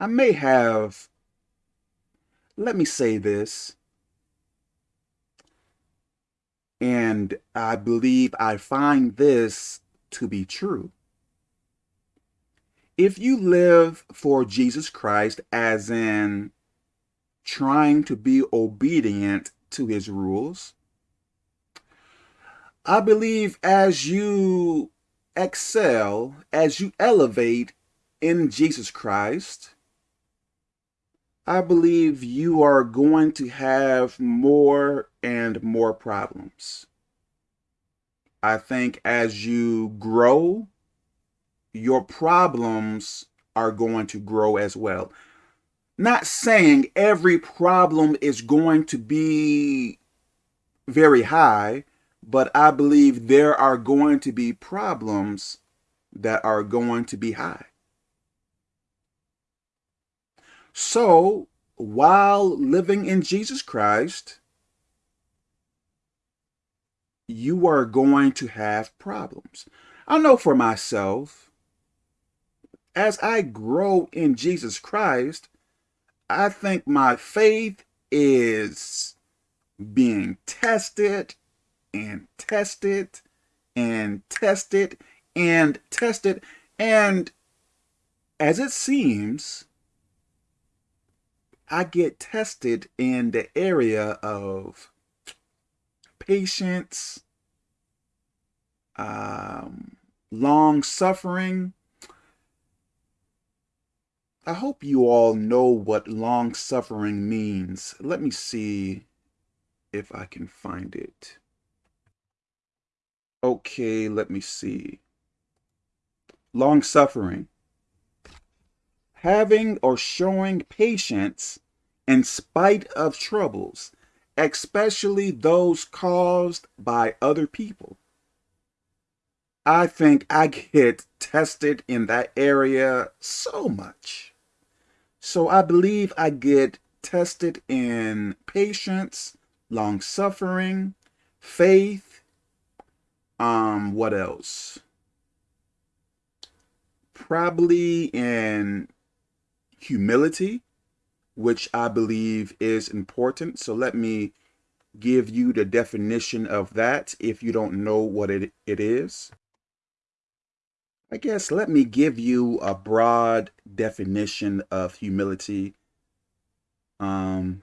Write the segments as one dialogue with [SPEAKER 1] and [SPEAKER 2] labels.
[SPEAKER 1] I may have, let me say this, and I believe I find this to be true. If you live for Jesus Christ, as in trying to be obedient to his rules, I believe as you excel, as you elevate in Jesus Christ, I believe you are going to have more and more problems. I think as you grow, your problems are going to grow as well. Not saying every problem is going to be very high, but I believe there are going to be problems that are going to be high. So, while living in Jesus Christ, you are going to have problems. I know for myself, as I grow in Jesus Christ, I think my faith is being tested and tested and tested and tested. And as it seems, I get tested in the area of patience, um, long suffering. I hope you all know what long suffering means. Let me see if I can find it. Okay, let me see. Long suffering having or showing patience in spite of troubles, especially those caused by other people. I think I get tested in that area so much. So I believe I get tested in patience, long suffering, faith, um, what else? Probably in humility, which I believe is important. So let me give you the definition of that if you don't know what it, it is. I guess let me give you a broad definition of humility. Um,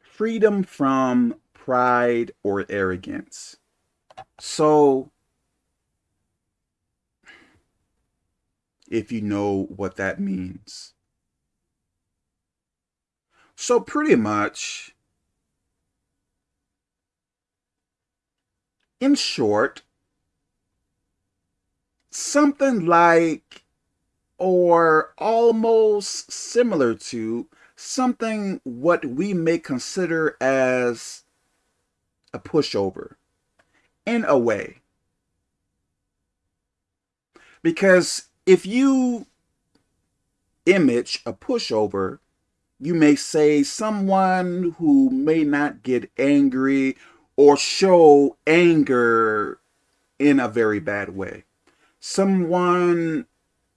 [SPEAKER 1] freedom from pride or arrogance. So, if you know what that means. So pretty much, in short, something like or almost similar to something what we may consider as a pushover in a way. Because if you image a pushover you may say someone who may not get angry or show anger in a very bad way. Someone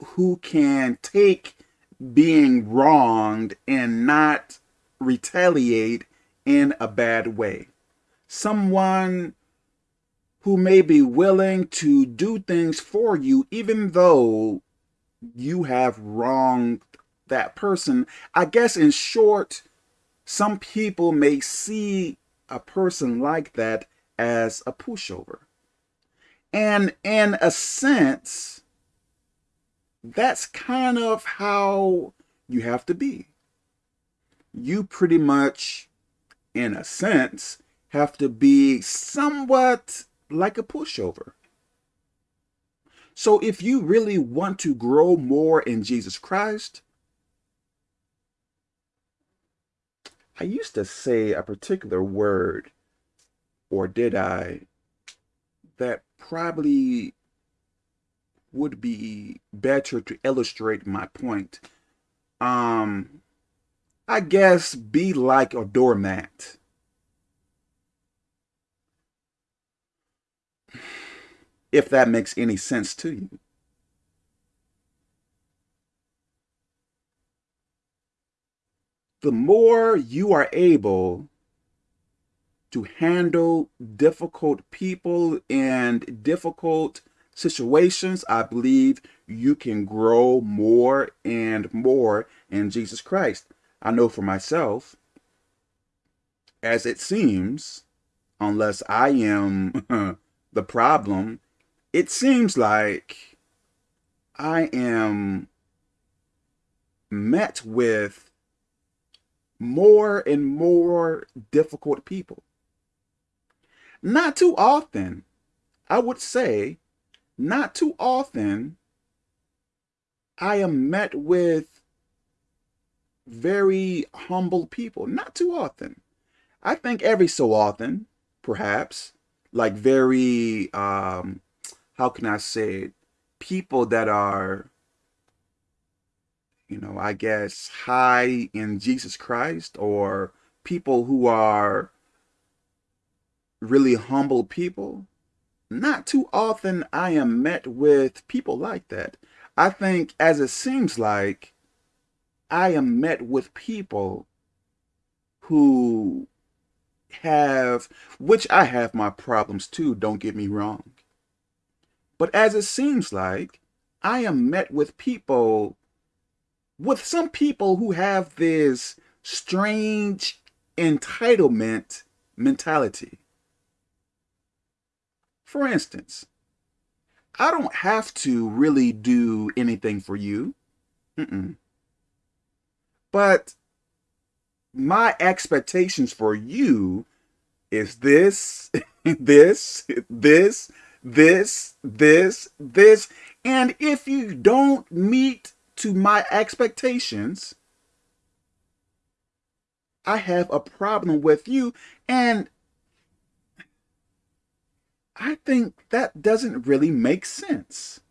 [SPEAKER 1] who can take being wronged and not retaliate in a bad way. Someone who may be willing to do things for you even though you have wronged that person. I guess in short, some people may see a person like that as a pushover. And in a sense, that's kind of how you have to be. You pretty much, in a sense, have to be somewhat like a pushover. So if you really want to grow more in Jesus Christ, I used to say a particular word, or did I, that probably would be better to illustrate my point. Um, I guess be like a doormat. If that makes any sense to you. The more you are able to handle difficult people and difficult situations, I believe you can grow more and more in Jesus Christ. I know for myself, as it seems, unless I am the problem, it seems like I am met with more and more difficult people. Not too often, I would say, not too often, I am met with very humble people. Not too often. I think every so often, perhaps, like very, um, how can I say it, people that are you know, I guess, high in Jesus Christ or people who are really humble people, not too often I am met with people like that. I think as it seems like I am met with people who have, which I have my problems too, don't get me wrong. But as it seems like I am met with people with some people who have this strange entitlement mentality. For instance, I don't have to really do anything for you. Mm -mm. But my expectations for you is this, this, this, this, this, this. And if you don't meet to my expectations, I have a problem with you. And I think that doesn't really make sense.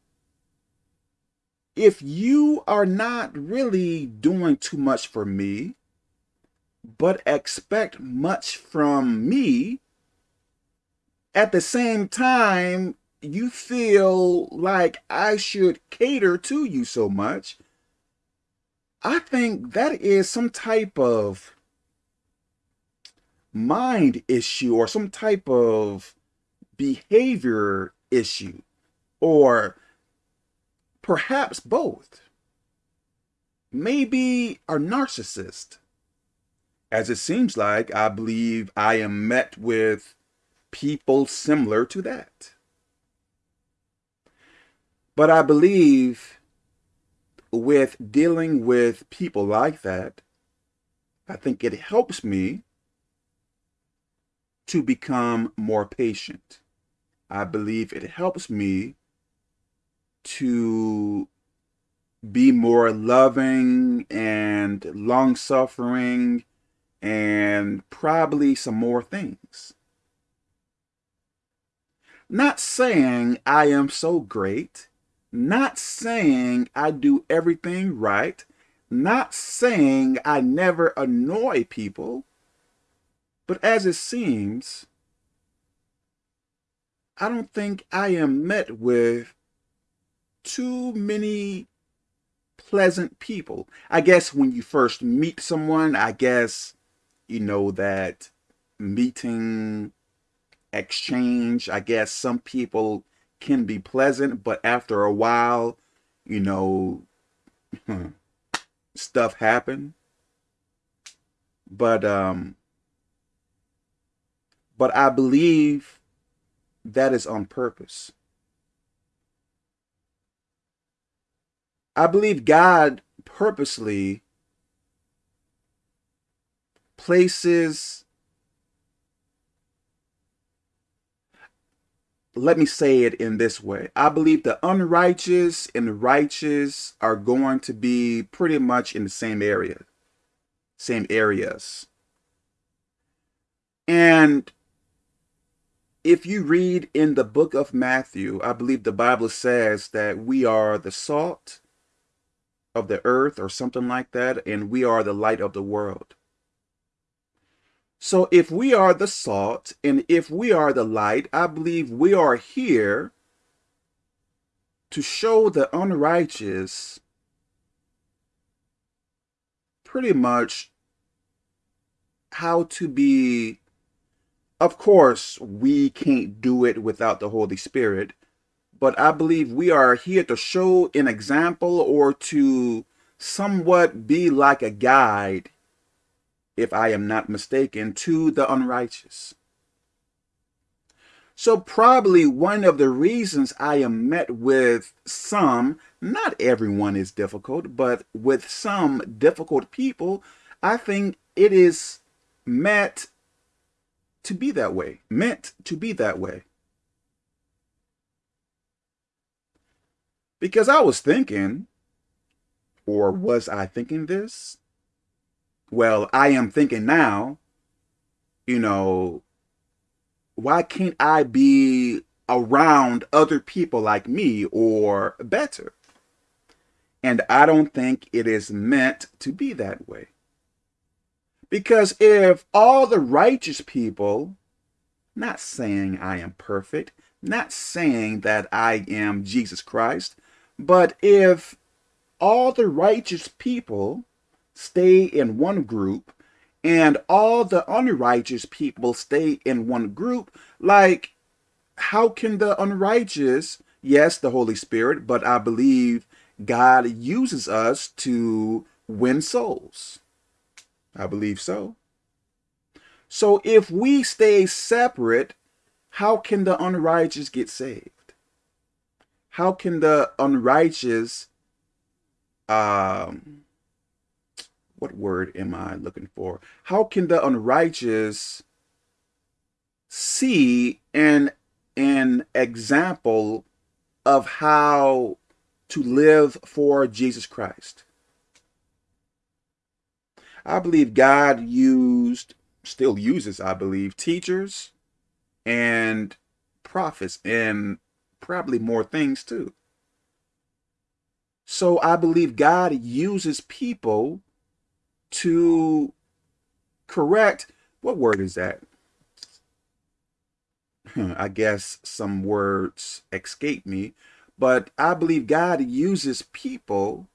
[SPEAKER 1] If you are not really doing too much for me, but expect much from me, at the same time, you feel like I should cater to you so much, I think that is some type of mind issue or some type of behavior issue or perhaps both. Maybe a narcissist. As it seems like, I believe I am met with people similar to that. But I believe with dealing with people like that, I think it helps me to become more patient. I believe it helps me to be more loving and long-suffering and probably some more things. Not saying I am so great not saying I do everything right. Not saying I never annoy people. But as it seems, I don't think I am met with too many pleasant people. I guess when you first meet someone, I guess, you know, that meeting exchange, I guess some people can be pleasant, but after a while, you know, stuff happen. But um but I believe that is on purpose. I believe God purposely places let me say it in this way. I believe the unrighteous and the righteous are going to be pretty much in the same area, same areas. And if you read in the book of Matthew, I believe the Bible says that we are the salt of the earth or something like that, and we are the light of the world. So if we are the salt and if we are the light, I believe we are here to show the unrighteous pretty much how to be of course, we can't do it without the Holy Spirit, but I believe we are here to show an example or to somewhat be like a guide, if I am not mistaken, to the unrighteous. So probably one of the reasons I am met with some, not everyone is difficult, but with some difficult people, I think it is met to be that way, meant to be that way. Because I was thinking, or was I thinking this? Well, I am thinking now, you know, why can't I be around other people like me or better? And I don't think it is meant to be that way. Because if all the righteous people, not saying I am perfect, not saying that I am Jesus Christ, but if all the righteous people stay in one group and all the unrighteous people stay in one group, like how can the unrighteous, yes, the Holy Spirit, but I believe God uses us to win souls. I believe so. So if we stay separate, how can the unrighteous get saved? How can the unrighteous, um, what word am I looking for? How can the unrighteous see an, an example of how to live for Jesus Christ? I believe God used, still uses, I believe, teachers and prophets and probably more things too. So I believe God uses people to correct, what word is that? I guess some words escape me, but I believe God uses people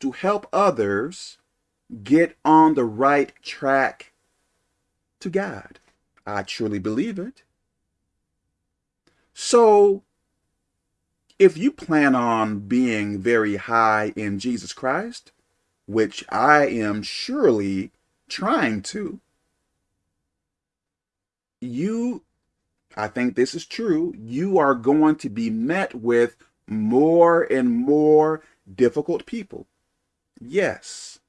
[SPEAKER 1] to help others get on the right track to God. I truly believe it. So if you plan on being very high in Jesus Christ, which I am surely trying to, you, I think this is true, you are going to be met with more and more difficult people. Yes.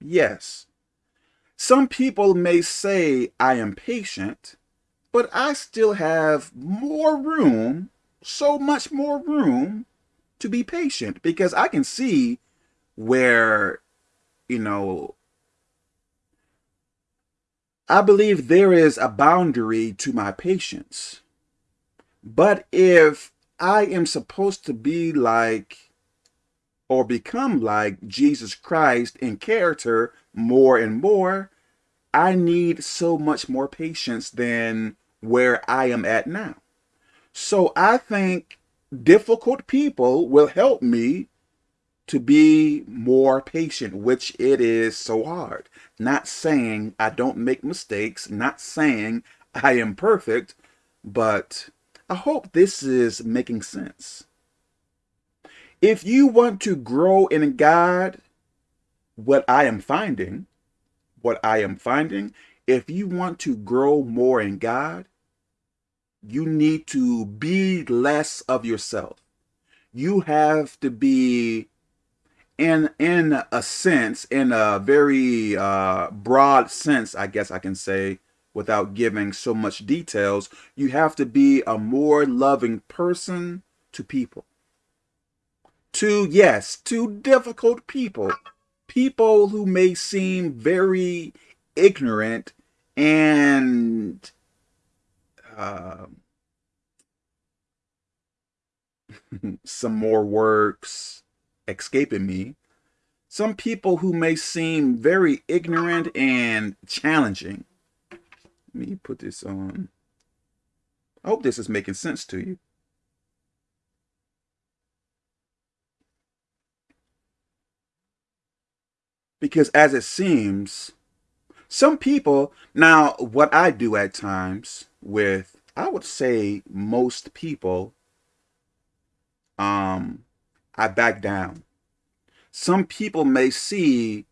[SPEAKER 1] Yes. Some people may say I am patient, but I still have more room, so much more room to be patient because I can see where, you know, I believe there is a boundary to my patience. But if I am supposed to be like or become like Jesus Christ in character more and more, I need so much more patience than where I am at now. So I think difficult people will help me to be more patient, which it is so hard. Not saying I don't make mistakes, not saying I am perfect, but I hope this is making sense. If you want to grow in God, what I am finding, what I am finding, if you want to grow more in God, you need to be less of yourself. You have to be in in a sense, in a very uh, broad sense, I guess I can say, without giving so much details, you have to be a more loving person to people to, yes, to difficult people. People who may seem very ignorant and uh, some more works escaping me. Some people who may seem very ignorant and challenging. Let me put this on. I hope this is making sense to you. Because as it seems, Some people, now what I do at times with, I would say most people, um, I back down. Some people may see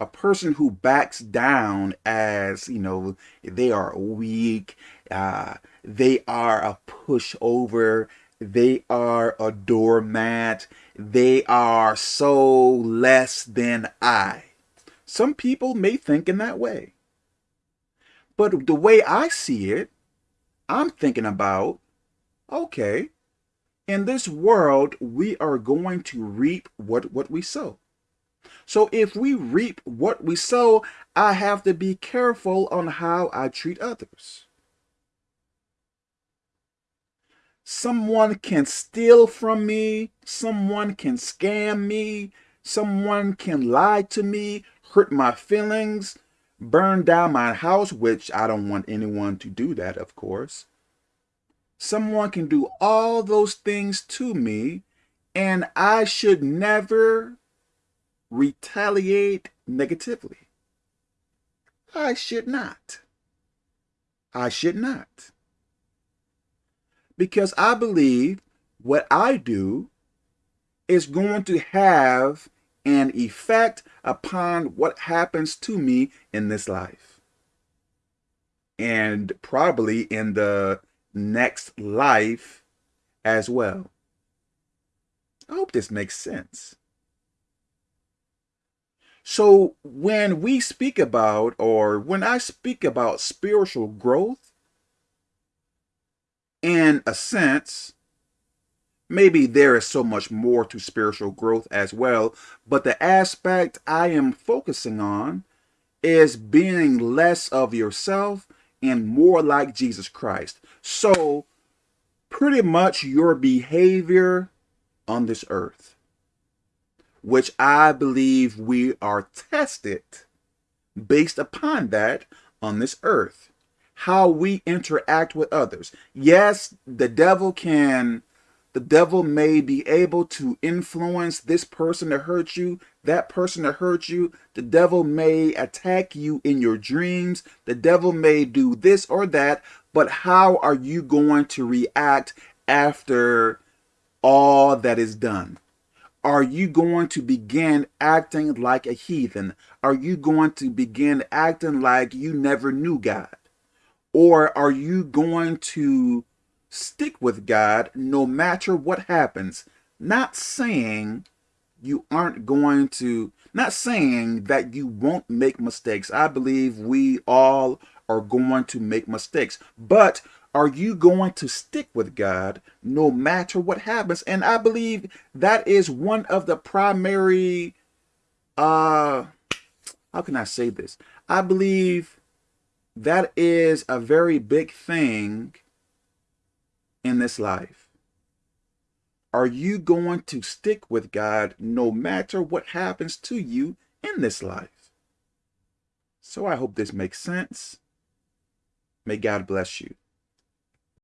[SPEAKER 1] a person who backs down as, you know, they are weak, uh, they are a pushover, they are a doormat, they are so less than I. Some people may think in that way. But the way I see it, I'm thinking about, okay, in this world, we are going to reap what, what we sow. So if we reap what we sow, I have to be careful on how I treat others. Someone can steal from me, someone can scam me, someone can lie to me, hurt my feelings, burn down my house, which I don't want anyone to do that, of course. Someone can do all those things to me, and I should never retaliate negatively. I should not. I should not. Because I believe what I do is going to have an effect upon what happens to me in this life. And probably in the next life as well. I hope this makes sense. So when we speak about, or when I speak about spiritual growth, in a sense, maybe there is so much more to spiritual growth as well, but the aspect I am focusing on is being less of yourself and more like Jesus Christ. So pretty much your behavior on this earth, which I believe we are tested based upon that on this earth. How we interact with others. Yes, the devil can the devil may be able to influence this person to hurt you, that person to hurt you. The devil may attack you in your dreams. The devil may do this or that. But how are you going to react after all that is done? Are you going to begin acting like a heathen? Are you going to begin acting like you never knew God? Or are you going to stick with God no matter what happens. Not saying you aren't going to, not saying that you won't make mistakes. I believe we all are going to make mistakes. But are you going to stick with God no matter what happens? And I believe that is one of the primary, uh, how can I say this? I believe that is a very big thing in this life? Are you going to stick with God no matter what happens to you in this life? So I hope this makes sense. May God bless you.